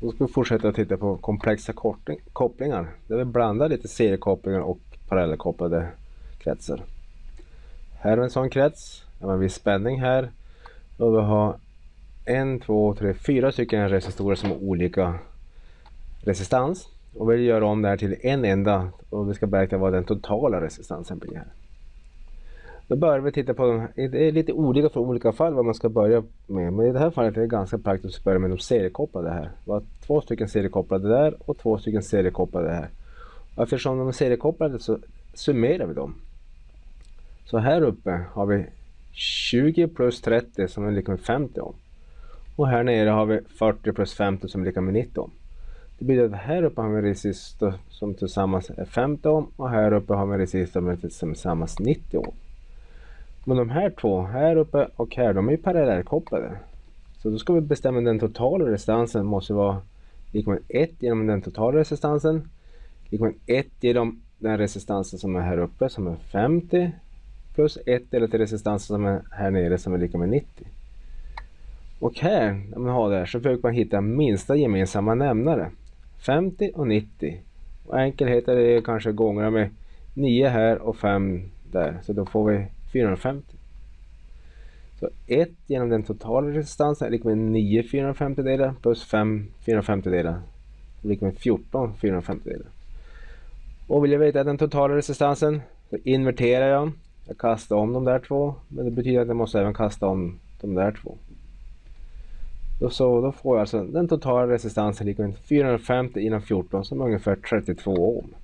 Då ska vi fortsätta titta på komplexa kopplingar. Där vi blandar lite seriekopplingar och parallellkopplade kretsar. Här har vi en sån krets. Det har en viss spänning här. Och vi har en, två, tre, fyra stycken resistorer som har olika resistans. Och vi gör om det här till en enda och vi ska beräkna vad den totala resistansen blir här. Då börjar vi titta på, det är lite olika för olika fall vad man ska börja med. Men i det här fallet är det ganska praktiskt att börja med de seriekopplade här. Vi har två stycken seriekopplade där och två stycken seriekopplade här. Och eftersom de är seriekopplade så summerar vi dem. Så här uppe har vi 20 plus 30 som är lika med 50 om. Och här nere har vi 40 plus 50 som är lika med 90 om. Det betyder att här uppe har vi resistor som tillsammans är 50 om och här uppe har vi resistor som tillsammans 90 om. Men de här två, här uppe och här, de är ju parallellkopplade. Så då ska vi bestämma den totala resistansen måste vara lika med 1 genom den totala resistansen. Lika med 1 genom den resistansen som är här uppe som är 50 plus 1 delat till resistansen som är här nere som är lika med 90. Och här, när man har det här, så försöker man hitta minsta gemensamma nämnare. 50 och 90. Och enkelhet är det kanske gånger med 9 här och 5 där. Så då får vi 450. Så 1 genom den totala resistansen är lika med 9 450 delar plus 5 450 delar. Lika med 14 450 delar. Och vill jag veta den totala resistansen så inverterar jag. Jag kastar om de där två. Men det betyder att jag måste även kasta om de där två. Då, så, då får jag alltså den totala resistansen lika med 450 inom 14 som är ungefär 32 ohm.